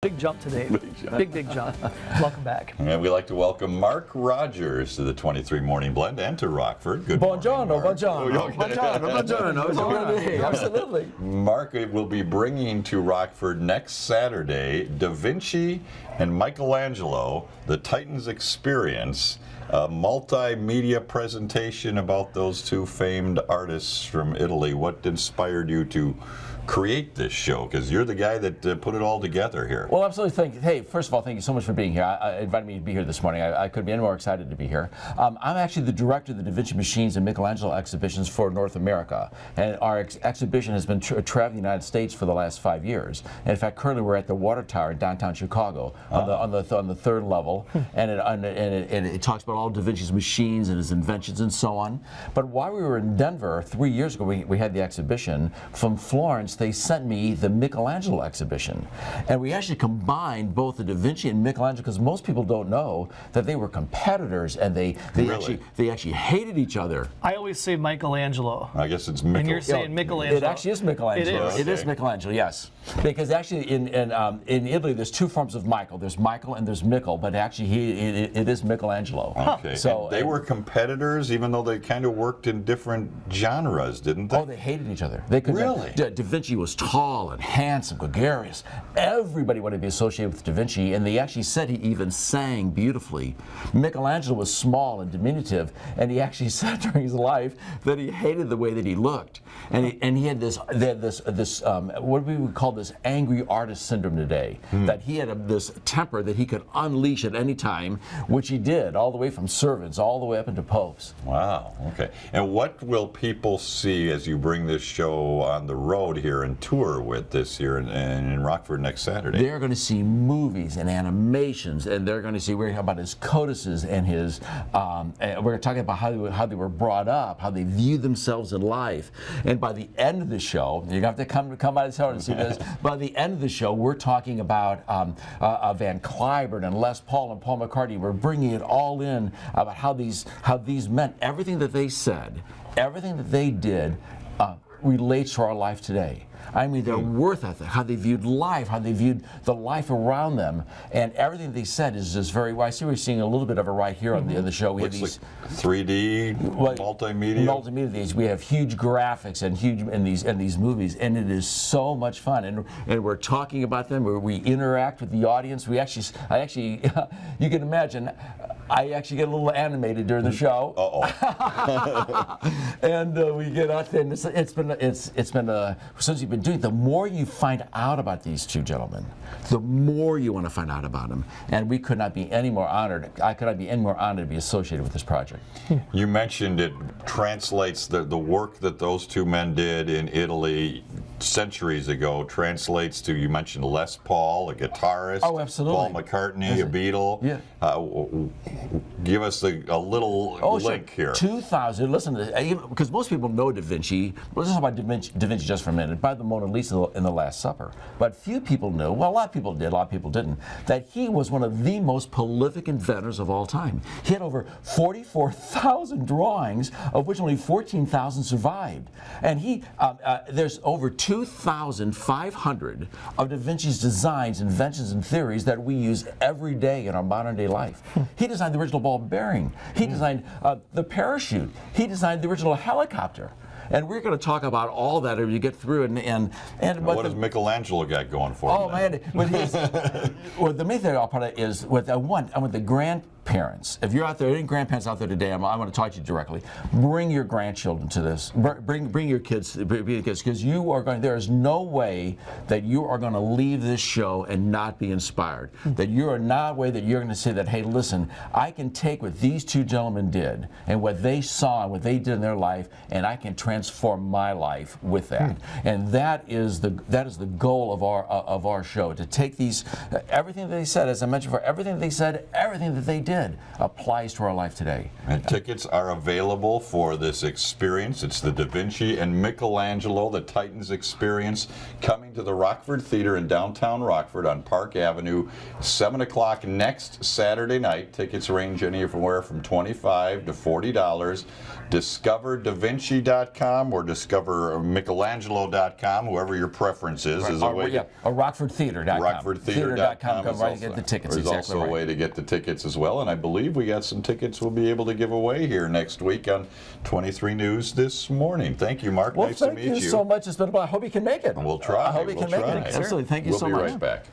Big jump today. Big jump. Big, big jump. Welcome back. And we'd like to welcome Mark Rogers to the 23 Morning Blend and to Rockford. Good Buongiorno, morning, Mark. buongiorno, Oh, okay. buongiorno, buongiorno. It's a good day, absolutely. Mark will be bringing to Rockford next Saturday Da Vinci and Michelangelo, the Titans Experience, a multimedia presentation about those two famed artists from Italy. What inspired you to create this show? Because you're the guy that uh, put it all together here. Well, absolutely. Thank you. Hey, first of all, thank you so much for being here. I, I invited me to be here this morning. I, I couldn't be any more excited to be here. Um, I'm actually the director of the Da Vinci Machines and Michelangelo exhibitions for North America, and our ex exhibition has been tra traveling the United States for the last five years. And in fact, currently we're at the Water Tower in downtown Chicago on the on the th on the third level, and it and, it, and it, and it talks about all Da Vinci's machines and his inventions and so on. But while we were in Denver three years ago, we, we had the exhibition from Florence. They sent me the Michelangelo exhibition, and we actually combined both the Da Vinci and Michelangelo because most people don't know that they were competitors and they they Really? actually they actually hated each other. I always say Michelangelo. I guess it's And you're saying Michelangelo. It actually is Michelangelo. It is. It is Michelangelo, yes. Because actually in in, um, in Italy there's two forms of Michael. There's Michael and there's Michael, but actually he it, it is Michelangelo. Okay. So And they were competitors, even though they kind of worked in different genres, didn't they? Oh, they hated each other. They could Really? Da, da Vinci was tall and handsome, gregarious. Everybody wanted to be associated with Da Vinci, and they actually said he even sang beautifully. Michelangelo was small and diminutive, and he actually said during his life that he hated the way that he looked, and he, and he had this they had this this um, what we would call this angry artist syndrome today. That he had a, this temper that he could unleash at any time, which he did, all the way from servants all the way up into popes. Wow. Okay. And what will people see as you bring this show on the road here and tour with this year in, in, in Rockford next Saturday? They're going to see movies and animations, and they're going to see we're going to talk about his codices and his. Um, and we're talking about how they, were- how they were brought up, how they view themselves in life, and by the end of the show, you're going to have to come come by the show to see this. by the end of the show, we're talking about um, uh, uh, Van Cliburn and Les Paul and Paul McCartney. We're bringing it all in about how these how these meant everything that they said, everything that they did. Uh, relates to our life today. I mean, their worth ethic, how they viewed life, how they viewed the life around them, and everything they said is just very. Well, I see we're seeing a little bit of it right here on the, on the show. We have these like 3D, well, multimedia. multimedia. These we have huge graphics and huge in these in these movies, and it is so much fun. And and we're talking about them. Where we interact with the audience. We actually, I actually, you can imagine. I actually get a little animated during the show Uh-oh. and uh, we get out there, and it's, it's been it's it's been uh, since you've been doing. it, The more you find out about these two gentlemen, the more you want to find out about them. And we could not be any more honored. I could not be any more honored to be associated with this project. You mentioned it translates the, the work that those two men did in Italy centuries ago translates to you mentioned Les Paul, a guitarist. Oh, absolutely. Paul McCartney, a Beatle. Yeah. Uh, give us the, a little Oh, link sure. here. 2000. Listen, because most people know Da Vinci. Let's talk about Da Vinci, da Vinci just for a minute. By the Mona Lisa in the Last Supper, but few people knew. Well, a lot of people did. A lot of people didn't. That he was one of the most prolific inventors of all time. He had over 44,000 drawings, of which only 14,000 survived. And he, uh, uh, there's over 2,500 of Da Vinci's designs, inventions, and theories that we use every day in our modern day life. Hmm. he designed the original ball bearing. He hmm. designed uh, the parachute. He designed the original helicopter. And we're going to talk about all that as you get through. And and and what the- does Michelangelo got going for Oh man! Well, the main thing I'll put it is what I want. I want the grandparents. If you're out there, any grandparents out there today, I'm, I want to talk to you directly. Bring your grandchildren to this. Br- Bring bring your kids, bring your kids, because you are going. There is no way that you are going to leave this show and not be inspired. That you are not way that you're going to say that. Hey, listen, I can take what these two gentlemen did and what they saw and what they did in their life, and I can transform my life with that. And that is the that is the goal of our uh, of our show to take these uh, everything that they said, as I mentioned, for everything that they said, everything that they did, did applies to our life today. And tickets are available for this experience. It's the Da Vinci and Michelangelo, the Titans experience, coming to the Rockford Theater in downtown Rockford on Park Avenue, 7 o'clock next Saturday night. Tickets range anywhere from 25 to $40. DiscoverDaVinci.com or DiscoverMichelangelo.com, whoever your preference is, is a Or, way yeah, or RockfordTheater.com. RockfordTheater.com Come is right to get the tickets. There's exactly also right. a way to get the tickets as well, and I believe we got some tickets we'll be able to give away here next week on 23 News this morning. Thank you, Mark. Well, nice thank to meet you, so much. It's been a while. I hope you can make it. And We'll try. I hope you we'll can make it. Absolutely. Thank you we'll so be right back.